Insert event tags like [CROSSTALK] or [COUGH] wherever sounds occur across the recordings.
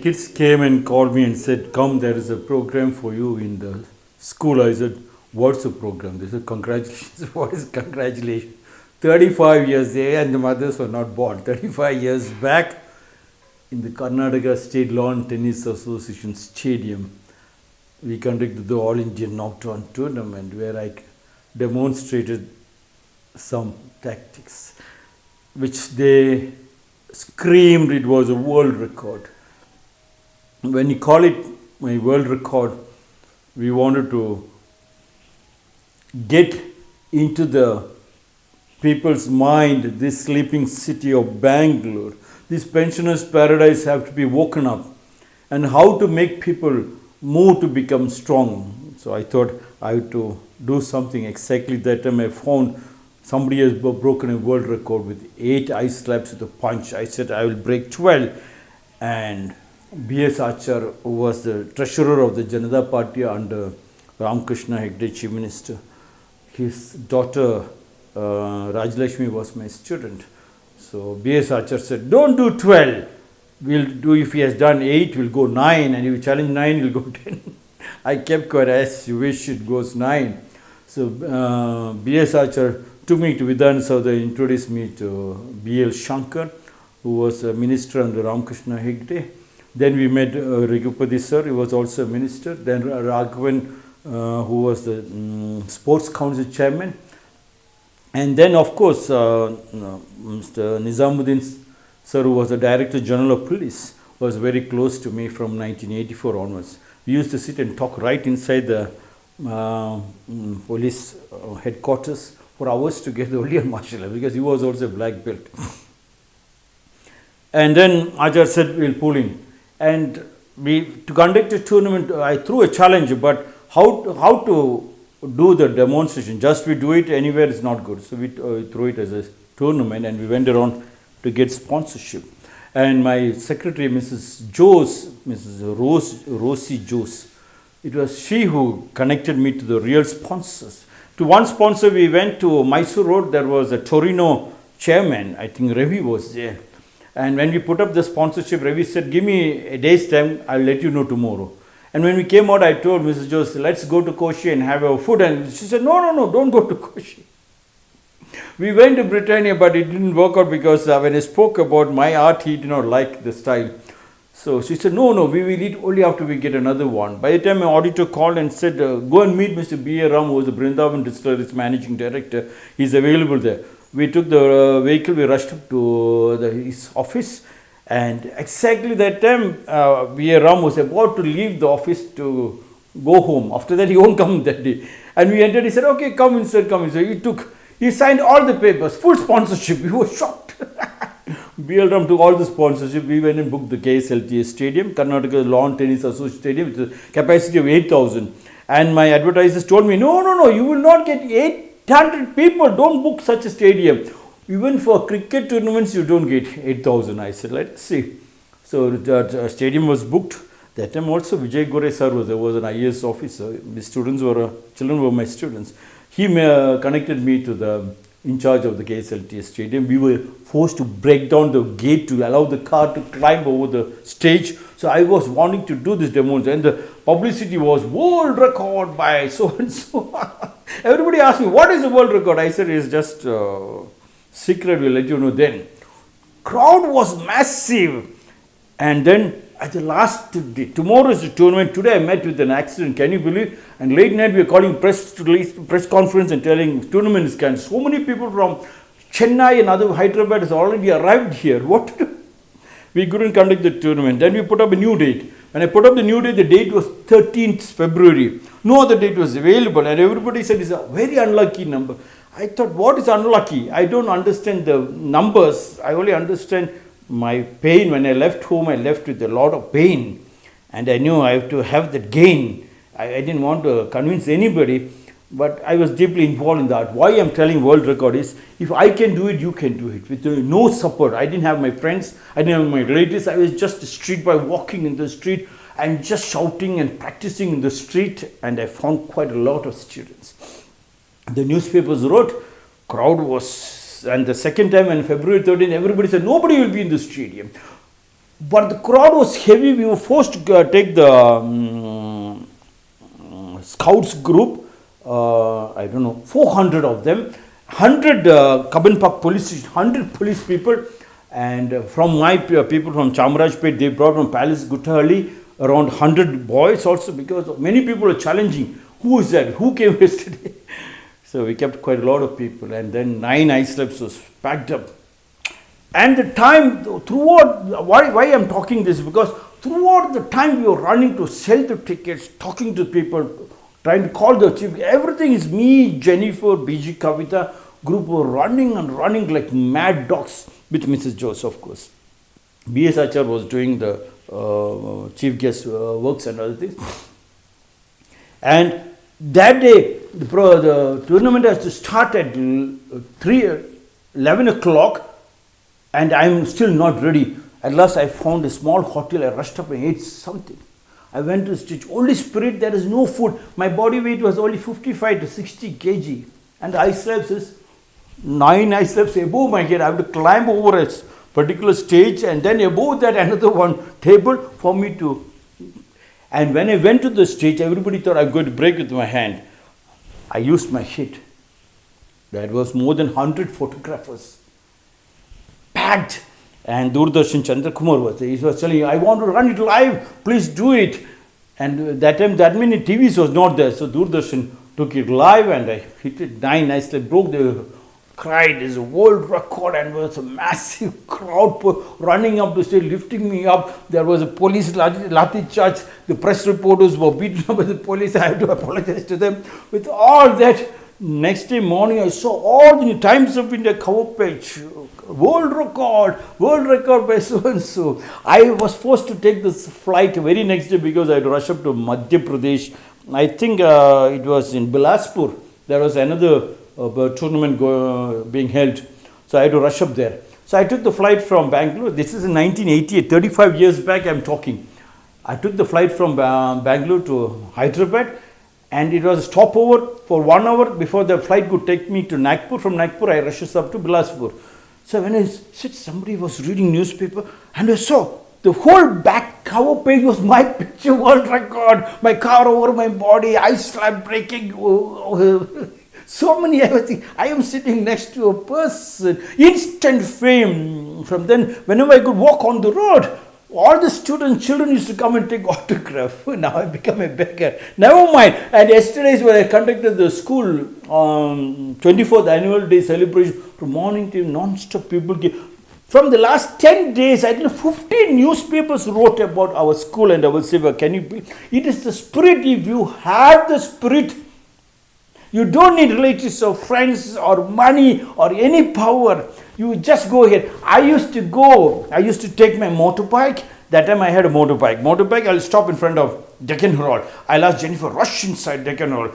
kids came and called me and said, Come, there is a program for you in the school. I said, What's the program? They said, Congratulations. [LAUGHS] what is congratulations? 35 years there, and the mothers were not born. [LAUGHS] 35 years back in the Karnataka State Lawn Tennis Association Stadium, we conducted the All India Knockdown tournament where I demonstrated some tactics which they screamed it was a world record. When you call it a world record, we wanted to get into the people's mind this sleeping city of Bangalore. This pensioners' paradise have to be woken up and how to make people move to become strong. So I thought I had to do something exactly that time I found somebody has broken a world record with eight ice slaps with a punch. I said I will break 12 and B.S. Achar who was the treasurer of the Janata Party under Ramakrishna Hegde, chief minister. His daughter uh, was my student. So B.S. Achar said, don't do 12. We'll do, if he has done 8, we'll go 9. And if you challenge 9, we'll go [LAUGHS] 10. I kept quiet, as you wish, it goes 9. So uh, B.S. Achar took me to Vidhan Soudha, introduced me to B.L. Shankar, who was a minister under Ramakrishna Hegde. Then we met uh, Raghupati sir, he was also a minister. Then Raghavan, uh, who was the um, sports council chairman. And then, of course, uh, Mr. Nizamuddin sir, who was the Director General of Police, was very close to me from 1984 onwards. We used to sit and talk right inside the uh, police uh, headquarters for hours together [LAUGHS] only on martial law because he was also a black belt. and then Achar said, we'll pull in. And we, to conduct a tournament, I threw a challenge, but how, how to do the demonstration. Just we do it anywhere is not good. So we uh, throw it as a tournament and we went around to get sponsorship. And my secretary, Mrs. Jose, Mrs. Rose, Rosie Jose, it was she who connected me to the real sponsors. To one sponsor, we went to Mysore Road. There was a Torino chairman. I think Ravi was there. And when we put up the sponsorship, Ravi said, give me a day's time. I'll let you know tomorrow. And when we came out, I told Mrs. Jose, let's go to Koshy and have our food. And she said, no, no, no, don't go to Koshy. We went to Britannia, but it didn't work out because uh, when I spoke about my art, he did not like the style. So she said, no, no, we will eat only after we get another one. By the time my auditor called and said, uh, go and meet Mr. B. A. Ram, who was the Brindavan Distillery's managing director. He's available there. We took the uh, vehicle, we rushed up to the, his office and exactly that time, uh. Ram was about to leave the office to go home. After that, he won't come [LAUGHS] that day. And we entered, he said, okay, come inside, come inside. He took, he signed all the papers, full sponsorship. [LAUGHS] We were shocked. [LAUGHS] B.L. Ram took all the sponsorship. We went and booked the KSLTA Stadium, Karnataka Lawn Tennis Association Stadium, with a capacity of 8,000. And my advertisers told me, no, no, no, you will not get 800 people. Don't book such a stadium. Even for cricket tournaments you don't get 8000 i said let's see. So the stadium was booked. That time also vijay gore sir was, there was an ias officer. The students were uh, children were my students. He uh, connected me to the in charge of the KSLTA stadium. We were forced to break down the gate to allow the car to climb over the stage. So I was wanting to do this demo and the publicity was world record by [LAUGHS] so and so. Everybody asked me, what is the world record? I said, it's just uh, secret will let you know then. Crowd was massive. And then at the last day, tomorrow is the tournament. Today I met with an accident. Can you believe? And late night we are calling press release, press conference and telling tournament is cancelled. So many people from Chennai and other Hyderabad has already arrived here. What [LAUGHS] We couldn't conduct the tournament. Then we put up a new date. When I put up the new date, the date was 13th February. No other date was available. And everybody said it's a very unlucky number. I thought, what is unlucky? I don't understand the numbers. I only understand my pain. When I left home, I left with a lot of pain. And I knew I have to have that gain. I, I didn't want to convince anybody, but I was deeply involved in that. Why I'm telling world record is, if I can do it, you can do it. With uh, no support. I didn't have my friends. I didn't have my relatives. I was just a street by walking in the street and just shouting and practicing in the street. And I found quite a lot of students the newspapers wrote, crowd was, and the second time on February 13, everybody said, nobody will be in the stadium. but the crowd was heavy. We were forced to uh, take the um, uh, scouts group. Uh, I don't know, 400 of them, 100 uh, Cubbon Park police, 100 police people, and uh, from my pe- people from Chamarajpet, they brought from Palace Guttahalli around 100 boys also because many people are challenging. Who is that? Who came [LAUGHS] yesterday? So we kept quite a lot of people, and then nine ice slabs was packed up. And the time throughout why, why i'm talking this because throughout the time we were running to sell the tickets talking to people trying to call the chief everything is me jennifer bg kavita group were running and running like mad dogs with mrs jose of course. Bs achar was doing the uh, chief guest uh, works and other things. And that day the, pro, the tournament has to start at uh, 3 uh, 11 o'clock and I'm still not ready. At last, I found a small hotel. I rushed up and ate something. I went to stitch. only Spirit, there is no food. My body weight was only 55 to 60 kg. And the ice slabs is nine ice slabs above my head. I have to climb over a particular stage and then above that another one table for me to. And when I went to the stage, everybody thought I'm going to break with my hand. I used my shit. There was more than 100 photographers packed. And Doordarshan Chandrakumar was there. He was telling, I want to run it live, please do it. And that time, that many TVs was not there. So Doordarshan took it live and I hit it nine nicely, broke the cried is a world record and was a massive [LAUGHS] crowd running up the stage, lifting me up. There was a police lathi charge. The press reporters were beaten up by the police. [LAUGHS] I have to apologize to them. With all that, next day morning I saw all the Times of India cover page world record, world record by so and so. I was forced to take this flight very next day because I had to rush up to Madhya Pradesh. I think uh, it was in Bilaspur. There was another uh, tournament go, uh, being held. So I had to rush up there. So I took the flight from Bangalore. This is in 1988, 35 years back I'm talking. I took the flight from uh, Bangalore to Hyderabad and it was a stopover for one hour before the flight could take me to Nagpur. From Nagpur, I rushed up to Bilaspur. So when I said somebody was reading newspaper and I saw the whole back cover page was my [LAUGHS] picture, world record, my car over my body, ice slab breaking. So many I I am sitting next to a person, instant fame. From then, whenever I could walk on the road, all the students, children used to come and take [LAUGHS] autograph. Now I become a beggar. Never mind. And yesterday when I conducted the school um, 24th annual day celebration, from morning till non-stop people came. From the last 10 days, I think 15 newspapers wrote about our school and our silver. Can you believe? It is the spirit. If you have the spirit, you don't need relatives or friends or money or any power. You just go ahead. I used to go, I used to take my motorbike. That time I had a motorbike. Motorbike, I'll stop in front of Deccan Herald. I'll ask Jennifer, rush inside Deccan Herald.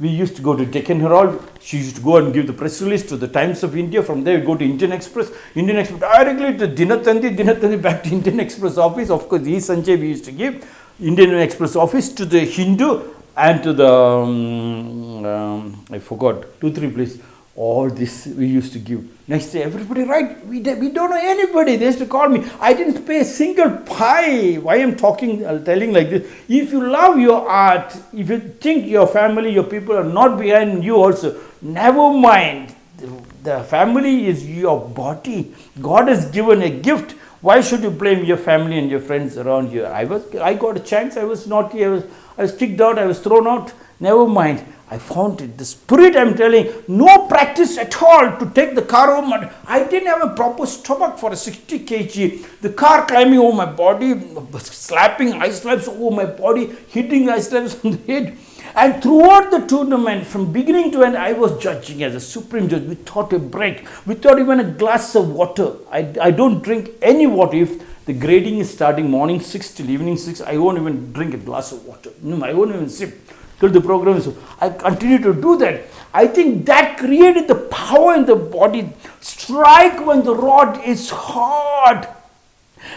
We used to go to Deccan Herald. She used to go and give the press release to the Times of India. From there, we go to Indian Express. Indian Express directly to Dina Thanthi. Dinatandi back to Indian Express office. Of course, E. Sanjay we used to give. Indian Express office to the Hindu and to the, um, um, I forgot, two, three places all this we used to give. Next day, everybody, right? We, we don't know anybody. They used to call me. I didn't pay a single pie. Why I'm talking, uh, telling like this? If you love your art, if you think your family, your people are not behind you also, never mind. The family is your body. God has given a gift. Why should you blame your family and your friends around you? I was, I got a chance. I was naughty. I was, I was kicked out. I was thrown out. Never mind. I found it. The spirit, I'm telling, no practice at all to take the car home. And I didn't have a proper stomach for a 60 kg. The car climbing over my body, slapping ice slabs over my body, hitting ice slabs [LAUGHS] on the head. And throughout the tournament, from beginning to end, I was judging as a supreme judge without a break, without even a glass of water. I, I don't drink any water. If the grading is starting morning 6 till evening 6, I won't even drink a glass of water. No, I won't even sip till the program is I continue to do that. I think that created the power in the body. Strike when the rod is hard.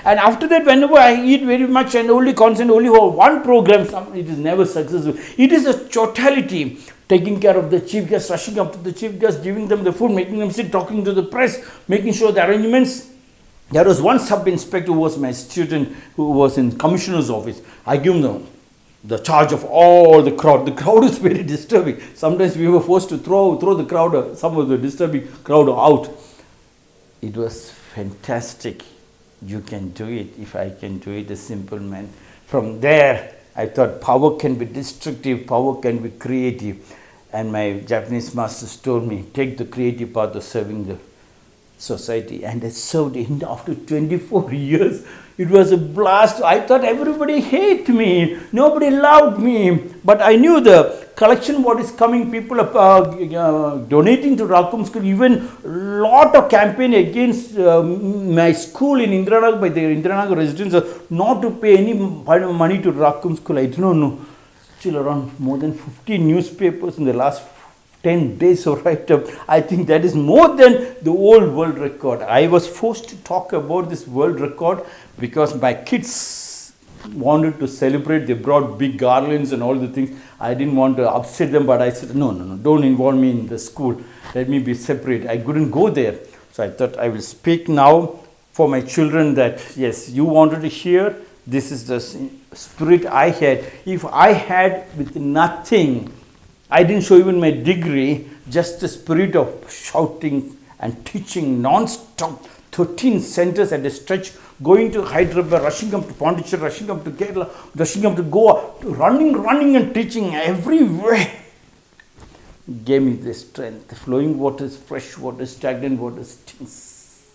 And after that, whenever I eat very much and only concentrate only for one program, it is never successful. It is a totality. Taking care of the chief guest, rushing up to the chief guest, giving them the food, making them sit, talking to the press, making sure the arrangements There was one sub inspector who was my student who was in commissioner's office. I give him the, the charge of all the crowd. The crowd is very disturbing. Sometimes we were forced to throw, throw the crowd, some of the disturbing crowd out. It was fantastic. You can do it if I can do it, a simple man. From there, I thought power can be destructive, power can be creative. And my Japanese masters told me, take the creative path of serving the society. And I served in after 24 [LAUGHS] years. It was a blast. I thought everybody hated me. Nobody loved me. But I knew the collection what is coming. People are uh, uh, donating to Rakum School. Even lot of campaign against uh, my school in Indiranagar by the Indiranagar residents uh, not to pay any kind of money to Rakum School. I don't know. Still around more than 50 newspapers in the last 10 days of write up. I think that is more than the old world record. I was forced to talk about this world record because my kids wanted to celebrate. They brought big garlands and all the things. I didn't want to upset them, but I said, no, no, no, don't involve me in the school. Let me be separate. I couldn't go there. So I thought I will speak now for my children that, yes, you wanted to hear. This is the spirit I had. If I had with nothing, I didn't show even my degree, just the spirit of shouting and teaching non-stop 13 centers at a stretch, going to Hyderabad, rushing up to Pondicherry, rushing up to Kerala, rushing up to Goa, running, running and teaching everywhere. Gave me the strength. Flowing waters, fresh water, stagnant water stings.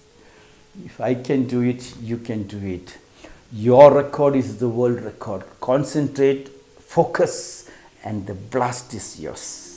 If I can do it, you can do it. Your record is the world record. Concentrate, focus, and the blast is yours.